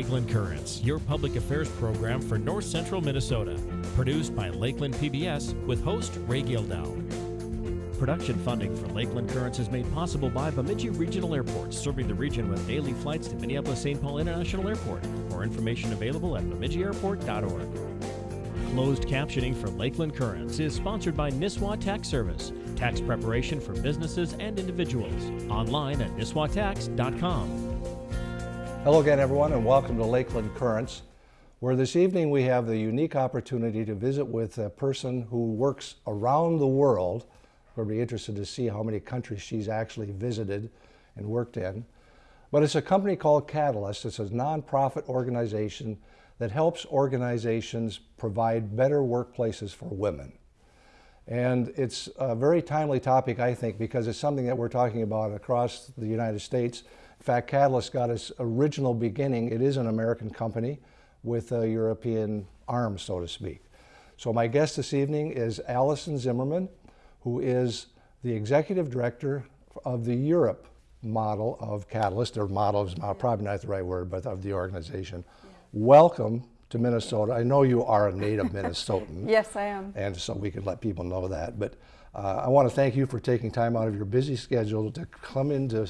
Lakeland Currents, your public affairs program for North Central Minnesota. Produced by Lakeland PBS with host Ray Gildow. Production funding for Lakeland Currents is made possible by Bemidji Regional Airport, serving the region with daily flights to Minneapolis-St. Paul International Airport. More information available at bemidjiairport.org. Closed captioning for Lakeland Currents is sponsored by Nisswa Tax Service, tax preparation for businesses and individuals. Online at nisswatax.com. Hello again, everyone, and welcome to Lakeland Currents, where this evening we have the unique opportunity to visit with a person who works around the world. We'll be interested to see how many countries she's actually visited and worked in. But it's a company called Catalyst. It's a nonprofit organization that helps organizations provide better workplaces for women. And it's a very timely topic, I think, because it's something that we're talking about across the United States fact, Catalyst got its original beginning. It is an American company with a European arm, so to speak. So my guest this evening is Allison Zimmerman, who is the executive director of the Europe model of Catalyst, or model is probably not the right word, but of the organization. Yeah. Welcome to Minnesota. I know you are a native Minnesotan. yes, I am. And so we could let people know that. But uh, I want to thank you for taking time out of your busy schedule to come into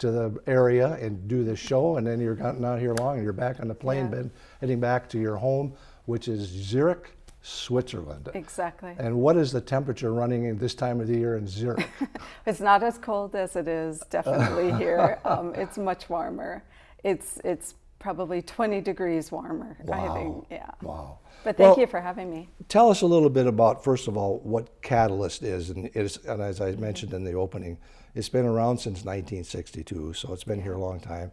to the area and do this show, and then you're not here long, and you're back on the plane, yeah. heading back to your home, which is Zurich, Switzerland. Exactly. And what is the temperature running in this time of the year in Zurich? it's not as cold as it is definitely here. Um, it's much warmer. It's it's probably 20 degrees warmer. Wow. I think. Yeah. Wow. But thank well, you for having me. Tell us a little bit about, first of all, what Catalyst is, and, is, and as I mm-hmm. mentioned in the opening, it's been around since 1962, so it's been here a long time.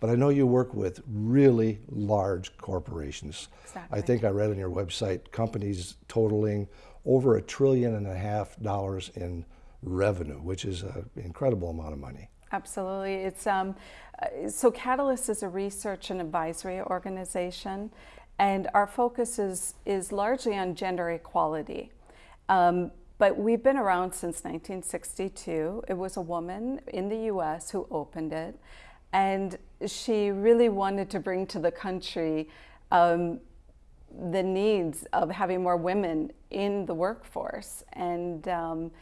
But I know you work with really large corporations. Exactly. I think I read on your website companies totaling over a trillion and a half dollars in revenue, which is an incredible amount of money. Absolutely. It's um, uh, so Catalyst is a research and advisory organization, and our focus is is largely on gender equality. Um, but we've been around since 1962. It was a woman in the US who opened it. And she really wanted to bring to the country um, the needs of having more women in the workforce. And, um,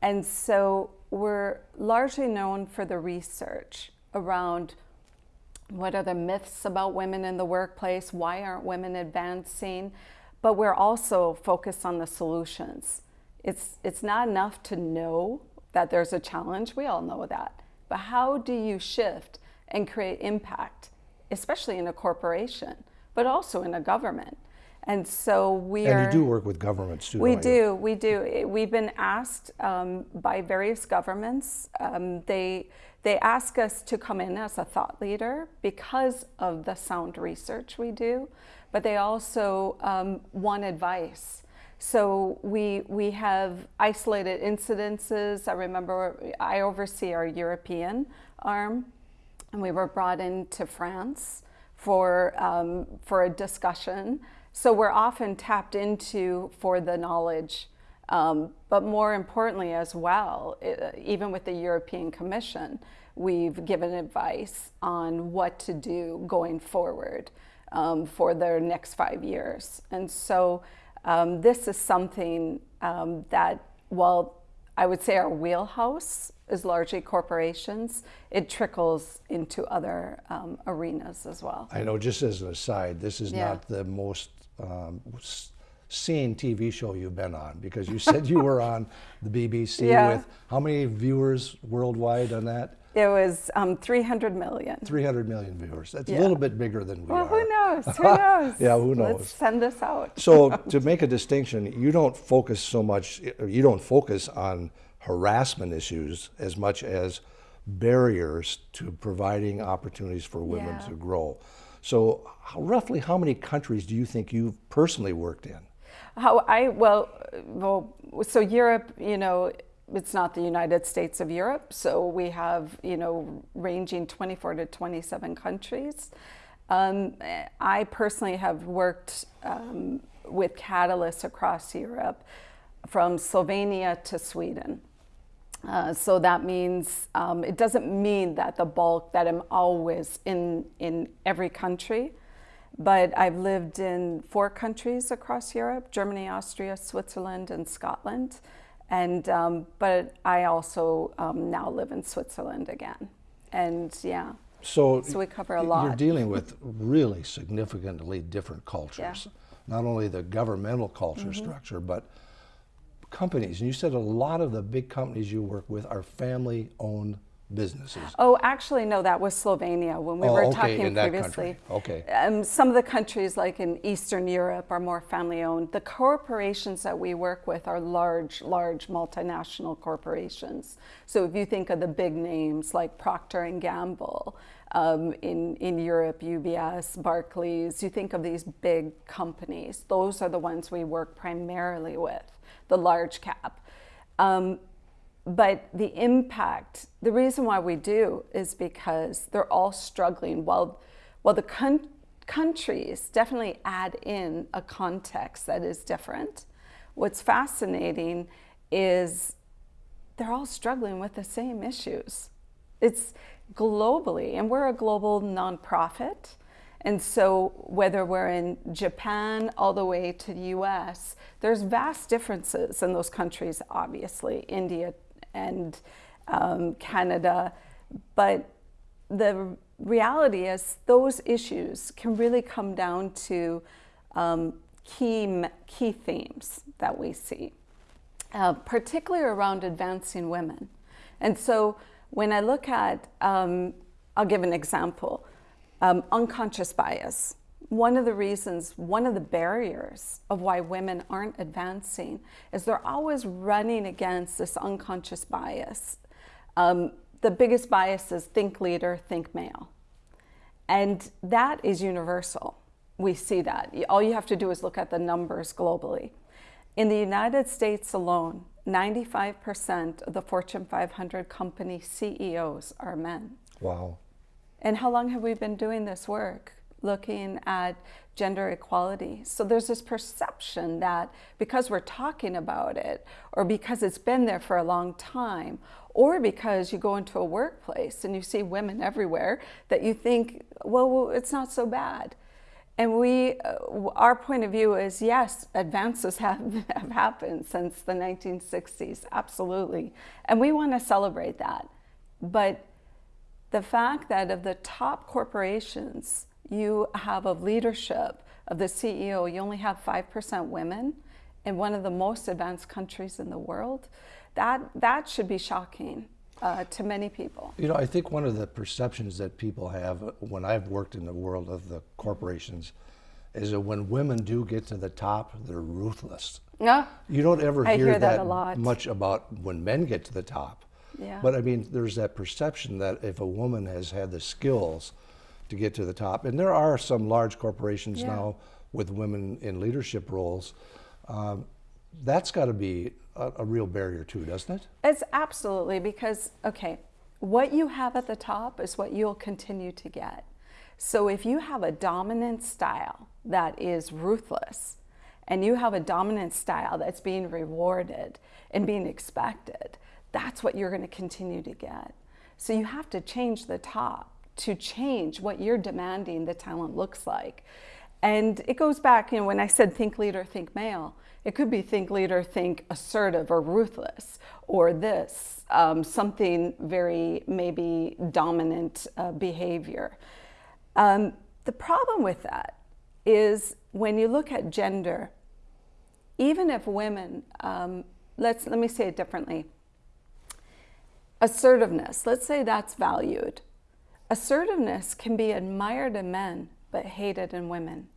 and so we're largely known for the research around what are the myths about women in the workplace, why aren't women advancing, but we're also focused on the solutions. It's, it's not enough to know that there's a challenge. We all know that. But how do you shift and create impact, especially in a corporation, but also in a government? And so we and are. And you do work with governments too. We do. We do. We've been asked um, by various governments. Um, they they ask us to come in as a thought leader because of the sound research we do, but they also um, want advice. So we, we have isolated incidences. I remember I oversee our European arm, and we were brought into France for, um, for a discussion. So we're often tapped into for the knowledge, um, but more importantly as well, it, even with the European Commission, we've given advice on what to do going forward um, for their next five years. And so um, this is something um, that, while I would say our wheelhouse is largely corporations, it trickles into other um, arenas as well. I know, just as an aside, this is yeah. not the most um, seen TV show you've been on because you said you were on the BBC yeah. with how many viewers worldwide on that? It was um, 300 million. 300 million viewers. That's yeah. a little bit bigger than we well, are. Well, who knows? Who knows? yeah, who knows? Let's send this out. so to make a distinction, you don't focus so much, you don't focus on harassment issues as much as barriers to providing opportunities for women yeah. to grow. So roughly how many countries do you think you've personally worked in? How I, well, well, so Europe, you know, it's not the United States of Europe, so we have, you know, ranging 24 to 27 countries. Um, I personally have worked um, with catalysts across Europe, from Slovenia to Sweden. Uh, so that means um, it doesn't mean that the bulk that I'm always in in every country, but I've lived in four countries across Europe: Germany, Austria, Switzerland, and Scotland. And um, but I also um, now live in Switzerland again, and yeah. So, so we cover a lot. You're dealing with really significantly different cultures. Yeah. Not only the governmental culture Mm-hmm. structure, but companies. And you said a lot of the big companies you work with are family-owned businesses. Oh, actually, no, that was Slovenia when we Oh, were okay, talking in previously. Okay. Um, some of the countries, like in Eastern Europe, are more family owned. The corporations that we work with are large, large multinational corporations. So if you think of the big names like Procter and Gamble, um, in, in Europe, UBS, Barclays, you think of these big companies. Those are the ones we work primarily with, the large cap. Um, but the impact, the reason why we do is because they're all struggling. While, while the con- countries definitely add in a context that is different, what's fascinating is they're all struggling with the same issues. It's globally, and we're a global nonprofit. And so, whether we're in Japan all the way to the US, there's vast differences in those countries, obviously, India and um, Canada. But the reality is, those issues can really come down to um, key, key themes that we see, uh, particularly around advancing women. And so, when I look at, um, I'll give an example um, unconscious bias. One of the reasons, one of the barriers of why women aren't advancing is they're always running against this unconscious bias. Um, the biggest bias is think leader, think male. And that is universal. We see that. All you have to do is look at the numbers globally. In the United States alone, 95% of the Fortune 500 company CEOs are men. Wow. And how long have we been doing this work? Looking at gender equality. So there's this perception that because we're talking about it, or because it's been there for a long time, or because you go into a workplace and you see women everywhere, that you think, well, it's not so bad. And we, uh, our point of view is yes, advances have, have happened since the 1960s, absolutely. And we want to celebrate that. But the fact that of the top corporations you have of leadership, of the CEO, you only have 5% women in one of the most advanced countries in the world, that, that should be shocking uh, to many people. You know, I think one of the perceptions that people have uh, when I've worked in the world of the corporations is that when women do get to the top, they're ruthless. Yeah. You don't ever hear, hear that a lot. much about when men get to the top. Yeah. But I mean, there's that perception that if a woman has had the skills to get to the top, and there are some large corporations Yeah. now with women in leadership roles, um, that's got to be a, a real barrier too, doesn't it? It's absolutely because, okay, what you have at the top is what you'll continue to get. So if you have a dominant style that is ruthless, and you have a dominant style that's being rewarded and being expected, that's what you're going to continue to get. So you have to change the top to change what you're demanding the talent looks like. And it goes back, you know, when I said think leader, think male, it could be think leader, think assertive or ruthless, or this, um, something very maybe dominant uh, behavior. Um, the problem with that is when you look at gender, even if women, um, let's let me say it differently. Assertiveness, let's say that's valued. Assertiveness can be admired in men but hated in women.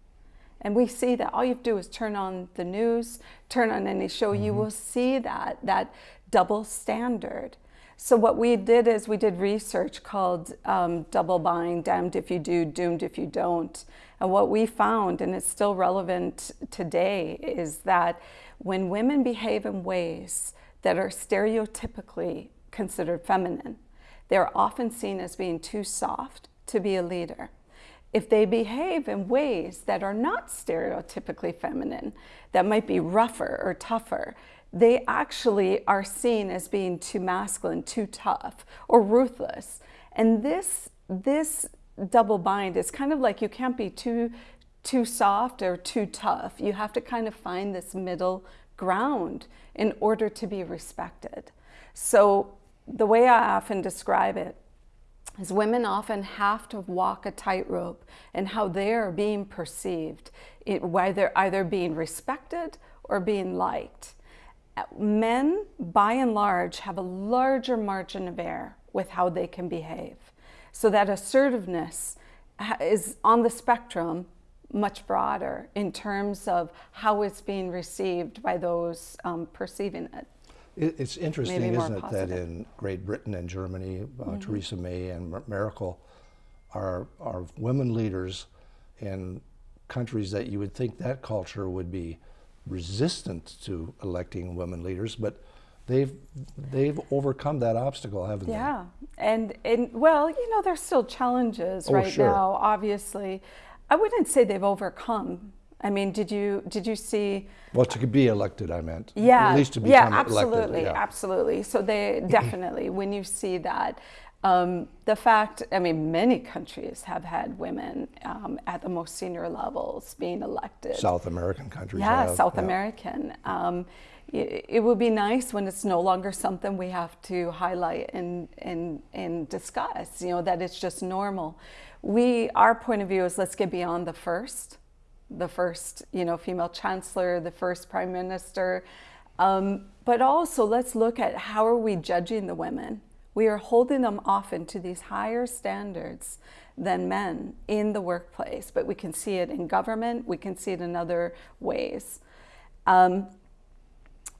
And we see that all you have to do is turn on the news, turn on any show, you will see that, that double standard. So what we did is we did research called um, double bind, damned if you do, doomed if you don't. And what we found, and it's still relevant today, is that when women behave in ways that are stereotypically considered feminine, they're often seen as being too soft to be a leader. If they behave in ways that are not stereotypically feminine, that might be rougher or tougher, they actually are seen as being too masculine, too tough, or ruthless. And this, this double bind is kind of like you can't be too, too soft or too tough. You have to kind of find this middle ground in order to be respected. So the way I often describe it is women often have to walk a tightrope in how they are being perceived, whether either being respected or being liked. Men, by and large, have a larger margin of error with how they can behave. So that assertiveness is on the spectrum much broader in terms of how it's being received by those um, perceiving it. It's interesting, isn't it, positive. that in Great Britain and Germany, uh, mm -hmm. Theresa May and Merkel are, are women leaders in countries that you would think that culture would be resistant to electing women leaders, but they've they've overcome that obstacle, haven't yeah. they? Yeah, and and well, you know, there's still challenges oh, right sure. now. Obviously, I wouldn't say they've overcome. I mean, did you did you see? Well, to be elected, I meant. Yeah. At least to become yeah, absolutely, elected. Yeah, absolutely. So they definitely, when you see that, um, the fact, I mean, many countries have had women um, at the most senior levels being elected. South American countries. Yeah, have, South yeah. American. Um, it, it, would be nice when it's no longer something we have to highlight and, and, and discuss, you know, that it's just normal. We, our point of view is let's get beyond the first, the first, you know, female chancellor, the first prime minister, um, but also let's look at how are we judging the women. We are holding them often to these higher standards than men in the workplace, but we can see it in government, we can see it in other ways. Um,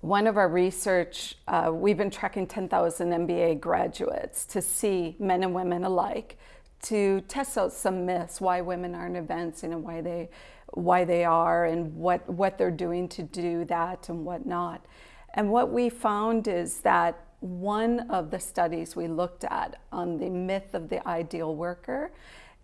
one of our research, uh, we've been tracking 10,000 MBA graduates to see men and women alike, to test out some myths, why women aren't advancing and why they, why they are and what, what they're doing to do that and what not. And what we found is that one of the studies we looked at on the myth of the ideal worker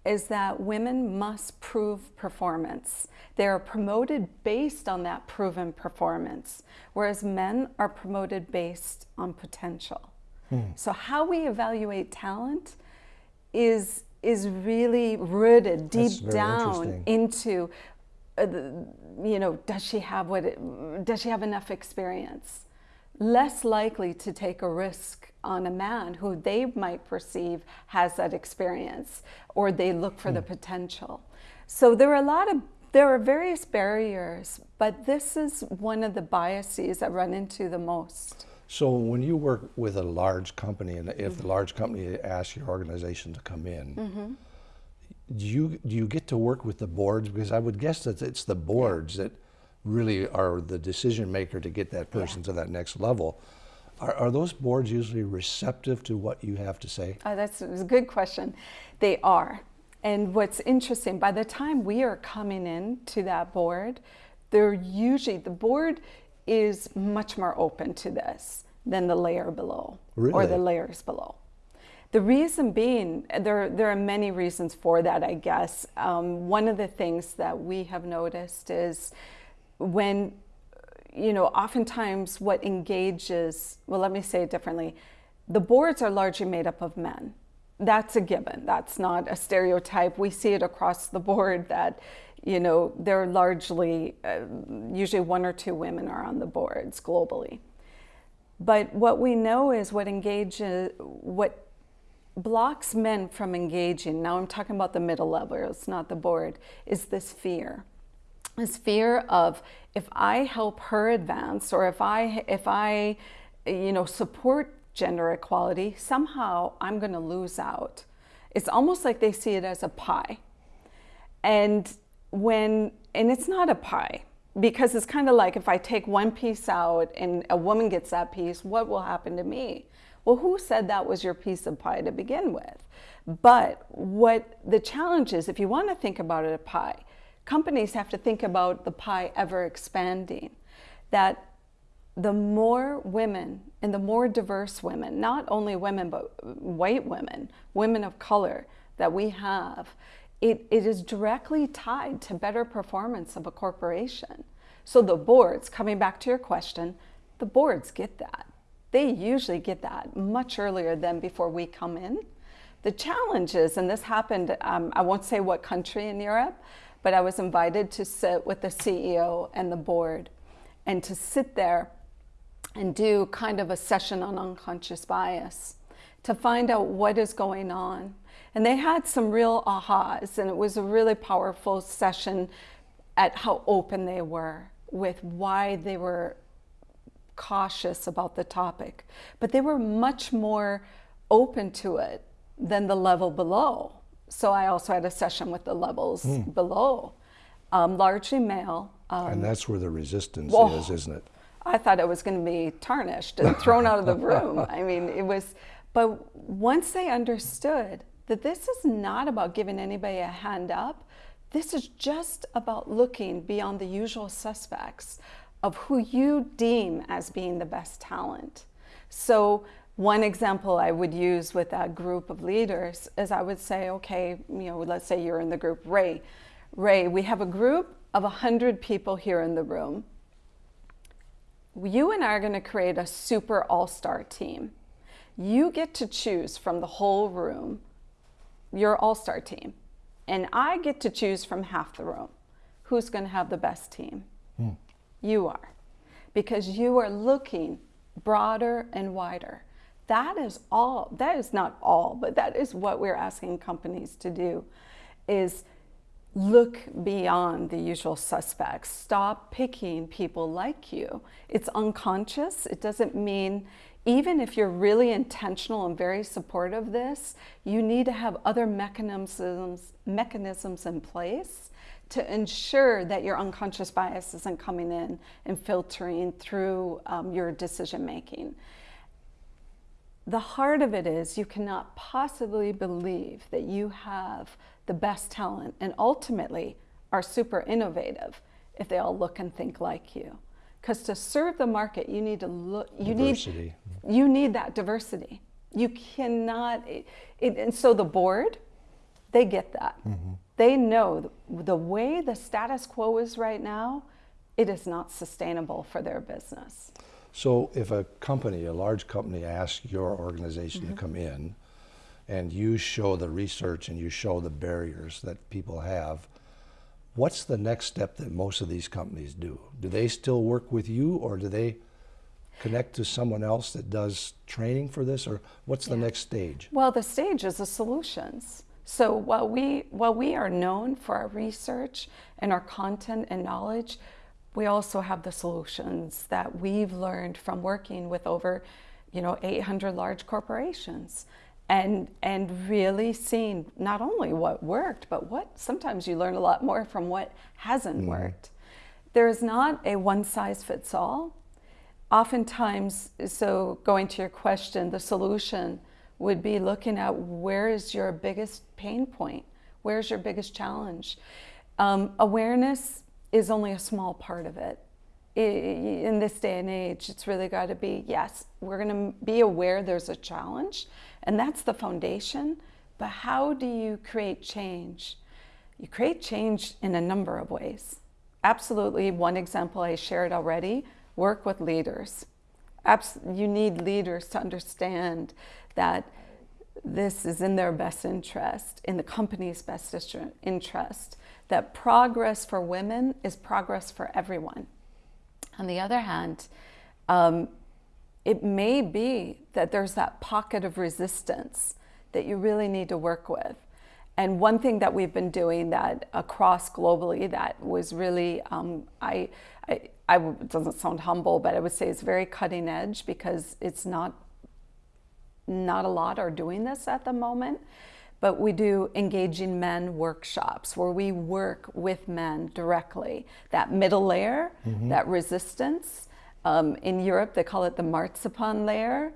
is that women must prove performance. They are promoted based on that proven performance, whereas men are promoted based on potential. Hmm. So how we evaluate talent is, is really rooted deep down into, you know, does she have what, it, does she have enough experience? less likely to take a risk on a man who they might perceive has that experience or they look for mm. the hmm. potential. So there are a lot of there are various barriers, but this is one of the biases I run into the most. So when you work with a large company, and if mm -hmm. the mm-hmm. large company asks your organization to come in, mm -hmm. Do you do you get to work with the boards? Because I would guess that it's the boards that really are the decision maker to get that person yeah. to that next level. Are, are, those boards usually receptive to what you have to say? Oh, that's a good question. They are. And what's interesting, by the time we are coming in to that board, they're usually, the board is much more open to this than the layer below really? or the layers below. The reason being, there, there are many reasons for that, I guess. Um, one of the things that we have noticed is when, you know, oftentimes what engages, well, let me say it differently, the boards are largely made up of men. That's a given. That's not a stereotype. We see it across the board that, you know, they're largely, uh, usually one or two women are on the boards globally. But what we know is what engages, what blocks men from engaging, now I'm talking about the middle level, it's not the board, is this fear this fear of if I help her advance or if I, if I you know, support gender equality, somehow I'm going to lose out. It's almost like they see it as a pie. And when, and it's not a pie because it's kind of like if I take one piece out and a woman gets that piece, what will happen to me? Well, who said that was your piece of pie to begin with? But what the challenge is, if you want to think about it a pie, companies have to think about the pie ever expanding, that the more women and the more diverse women, not only women, but white women, women of color that we have, it, it is directly tied to better performance of a corporation. So the boards, coming back to your question, the boards get that. They usually get that much earlier than before we come in. The challenge is, and this happened, um, I won't say what country in Europe, but I was invited to sit with the CEO and the board and to sit there and do kind of a session on unconscious bias to find out what is going on. And they had some real ahas, and it was a really powerful session at how open they were with why they were cautious about the topic. But they were much more open to it than the level below. So I also had a session with the levels mm. below, um, largely male. Um, and that's where the resistance is, isn't it? I thought it was going to be tarnished and thrown out of the room. I mean, it was, but once they understood that this is not about giving anybody a hand up, this is just about looking beyond the usual suspects of who you deem as being the best talent. So one example I would use with that group of leaders is I would say, okay, you know, let's say you're in the group Ray. Ray, we have a group of 100 people here in the room. You and I are going to create a super all-star team. You get to choose from the whole room your all-star team. And I get to choose from half the room who's going to have the best team. Hmm. You are. Because you are looking broader and wider. That is all, that is not all, but that is what we're asking companies to do is look beyond the usual suspects. Stop picking people like you. It's unconscious. It doesn't mean, even if you're really intentional and very supportive of this, you need to have other mechanisms, mechanisms in place to ensure that your unconscious bias isn't coming in and filtering through um, your decision making the heart of it is you cannot possibly believe that you have the best talent and ultimately are super innovative if they all look and think like you. Because to serve the market, you need to look, you diversity. need, you need that diversity. You cannot, it, it, and so the board, they get that. Mm -hmm. They know the, the way the status quo is right now, it is not sustainable for their business. So if a company, a large company asks your organization mm -hmm. to mm-hmm. come in and you show the research and you show the barriers that people have, what's the next step that most of these companies do? Do they still work with you or do they connect to someone else that does training for this or what's yeah. the next stage? Well, the stage is the solutions. So while we, while we are known for our research and our content and knowledge, we also have the solutions that we've learned from working with over, you know, 800 large corporations and and really seeing not only what worked, but what sometimes you learn a lot more from what hasn't mm. worked. There's not a one size fits all. Oftentimes, so going to your question, the solution would be looking at where is your biggest pain point? Where's your biggest challenge? Um, awareness is only a small part of it. In this day and age, it's really got to be, yes, we're going to be aware there's a challenge, and that's the foundation, but how do you create change? You create change in a number of ways. Absolutely, one example I shared already, work with leaders. Abs you need leaders to understand that this is in their best interest, in the company's best interest, that progress for women is progress for everyone. On the other hand, um, it may be that there's that pocket of resistance that you really need to work with. And one thing that we've been doing that across globally that was really, um, I, I, I, it doesn't sound humble, but I would say it's very cutting edge because it's not, not a lot are doing this at the moment but we do engaging men workshops where we work with men directly. That middle layer, mm -hmm. that resistance. Um, in Europe, they call it the marzipan layer,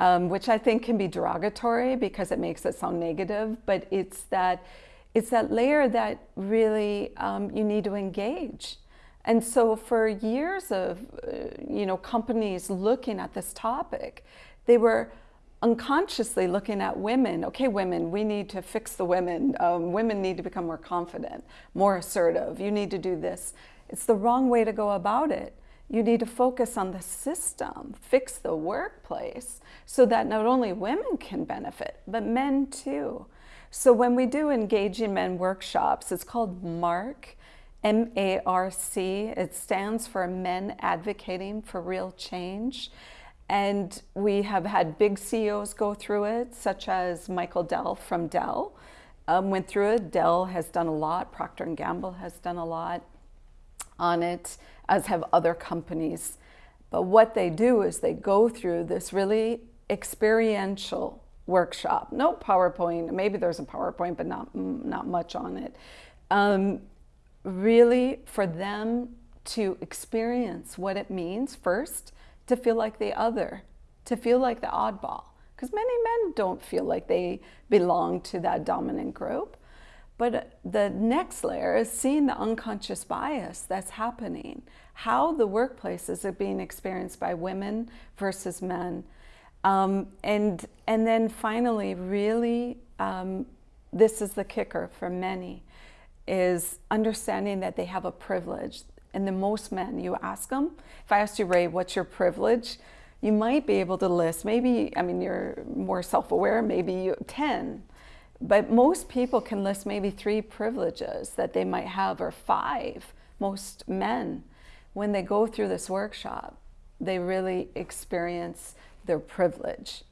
um, which I think can be derogatory because it makes it sound negative, but it's that, it's that layer that really um, you need to engage. And so for years of, uh, you know, companies looking at this topic, they were unconsciously looking at women. Okay, women, we need to fix the women. Um, women need to become more confident, more assertive. You need to do this. It's the wrong way to go about it. You need to focus on the system, fix the workplace so that not only women can benefit, but men too. So when we do Engaging Men workshops, it's called MARC, M-A-R-C. It stands for Men Advocating for Real Change. And we have had big CEOs go through it, such as Michael Dell from Dell um, went through it. Dell has done a lot. Procter & Gamble has done a lot on it, as have other companies. But what they do is they go through this really experiential workshop. No PowerPoint, maybe there's a PowerPoint, but not, not much on it. Um, really for them to experience what it means first to feel like the other, to feel like the oddball. Because many men don't feel like they belong to that dominant group. But the next layer is seeing the unconscious bias that's happening, how the workplaces are being experienced by women versus men. Um, and, and then finally, really, um, this is the kicker for many, is understanding that they have a privilege. And the most men, you ask them, if I asked you, Ray, what's your privilege? You might be able to list, maybe, I mean, you're more self-aware, maybe you 10. But most people can list maybe three privileges that they might have, or five, most men. When they go through this workshop, they really experience their privilege.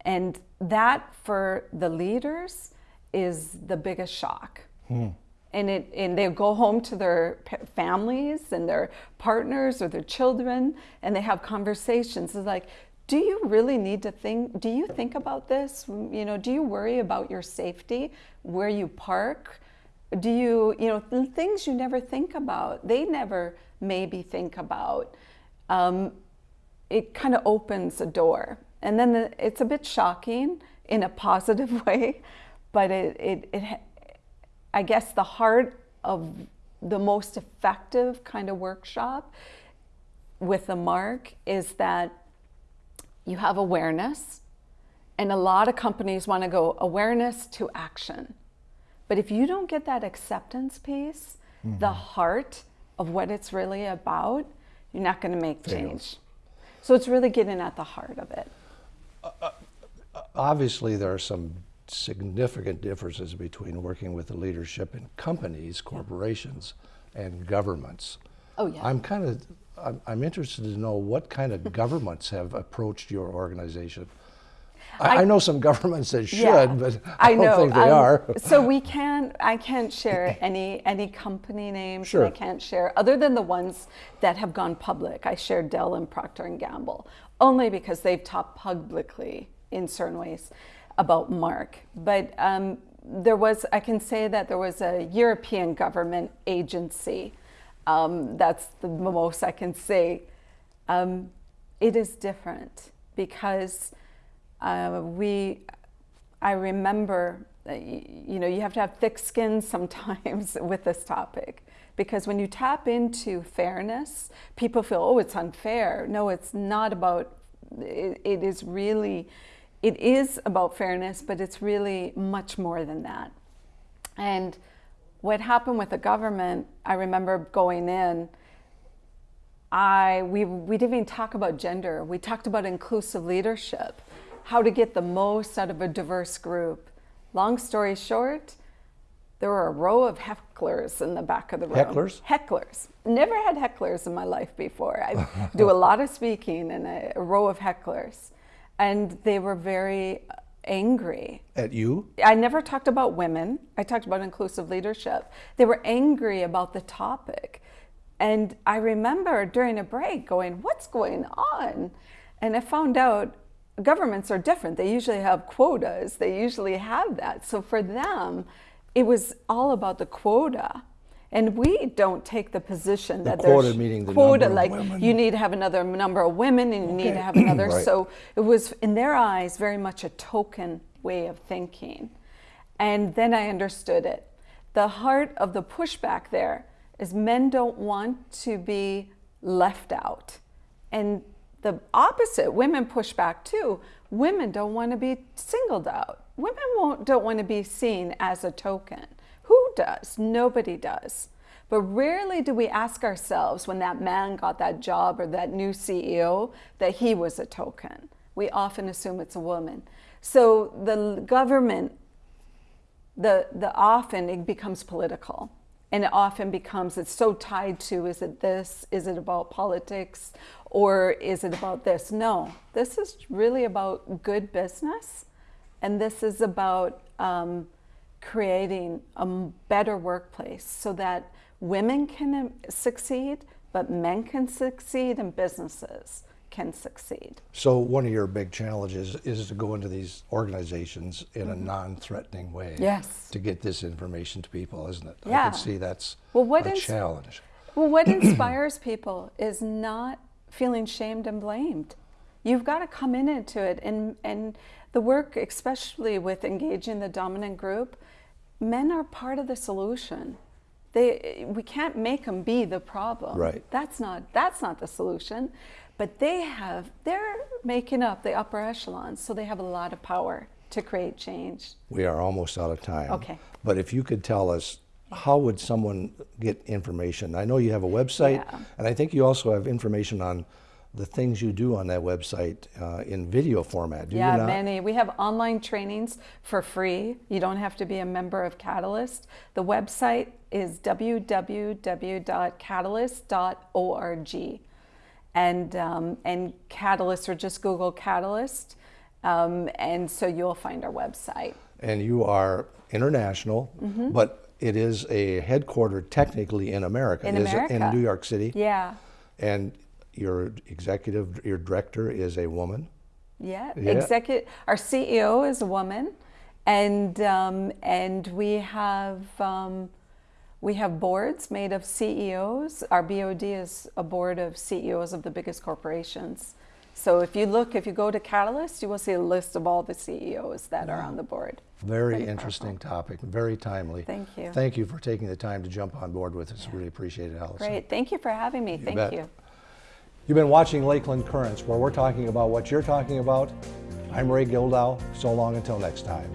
And that, for the leaders, is the biggest shock. Hmm and, it, and they go home to their families and their partners or their children and they have conversations. It's like, do you really need to think, do you think about this? You know, do you worry about your safety, where you park? Do you, you know, things you never think about, they never maybe think about. Um, it kind of opens a door. And then the, it's a bit shocking in a positive way, but it, it, it I guess the heart of the most effective kind of workshop with the mark is that you have awareness and a lot of companies want to go awareness to action. But if you don't get that acceptance piece, mm -hmm. the heart of what it's really about, you're not going to make change. So it's really getting at the heart of it. Uh, uh, obviously, there are some significant differences between working with the leadership in companies, corporations, and governments. Oh yeah. I'm kind of, I'm, I'm interested to know what kind of governments have approached your organization. I, I, know some governments that should, yeah, but I, I don't know. think they um, are. so we can't, I can't share any any company names. Sure. I can't share, other than the ones that have gone public. I shared Dell and Procter & Gamble, only because they've talked publicly in certain ways about MARC. But um, there was, I can say that there was a European government agency. Um, that's the most I can say. Um, it is different because uh, we, I remember, you know, you have to have thick skin sometimes with this topic because when you tap into fairness, people feel, oh, it's unfair. No, it's not about, it, it is really, it is about fairness, but it's really much more than that. And what happened with the government, I remember going in, I, we, we didn't even talk about gender. We talked about inclusive leadership, how to get the most out of a diverse group. Long story short, there were a row of hecklers in the back of the room. Hecklers? Hecklers. Never had hecklers in my life before. I do a lot of speaking and a, a row of hecklers and they were very angry. At you? I never talked about women. I talked about inclusive leadership. They were angry about the topic. And I remember during a break going, what's going on? And I found out governments are different. They usually have quotas. They usually have that. So for them, it was all about the quota. And we don't take the position the that quota there's meaning the quota, like women. you need to have another number of women and you okay. need to have another. right. So it was, in their eyes, very much a token way of thinking. And then I understood it. The heart of the pushback there is men don't want to be left out. And the opposite, women push back too. Women don't want to be singled out. Women won't, don't want to be seen as a token. Does? Nobody does. But rarely do we ask ourselves when that man got that job or that new CEO that he was a token. We often assume it's a woman. So the government, the, the often it becomes political. And it often becomes, it's so tied to is it this? Is it about politics? Or is it about this? No, this is really about good business. And this is about um, creating a better workplace so that women can um, succeed, but men can succeed and businesses can succeed. So one of your big challenges is to go into these organizations in a non-threatening way. Mm-hmm. Yes. To get this information to people, isn't it? Yeah. I can see that's Well, what a challenge. Well, what inspires people is not feeling shamed and blamed. You've got to come in into it, and and the work, especially with engaging the dominant group, men are part of the solution. They we can't make them be the problem. Right. That's not that's not the solution, but they have they're making up the upper echelons, so they have a lot of power to create change. We are almost out of time. Okay. But if you could tell us, how would someone get information? I know you have a website, Yeah. and I think you also have information on the things you do on that website uh, in video format. Do yeah, many. We have online trainings for free. You don't have to be a member of Catalyst. The website is www.catalyst.org. And, um, and Catalyst, or just Google Catalyst. Um, and so you'll find our website. and you are international, Mm-hmm. but it is a headquartered technically in America. In Is America. in New York City. Yeah. And your executive, your director is a woman. Yeah, Yeah. executive. Our CEO is a woman, and um, and we have um, we have boards made of CEOs. Our BOD is a board of CEOs of the biggest corporations. So if you look, if you go to Catalyst, you will see a list of all the CEOs that are on the board. Very Pretty interesting topic, very timely. Thank you. Thank you for taking the time to jump on board with us. Really appreciate it, Allison. Great, thank you for having me. Thank bet. you. You've been watching Lakeland Currents, where we're talking about what you're talking about. I'm Ray Gildow. So long until next time.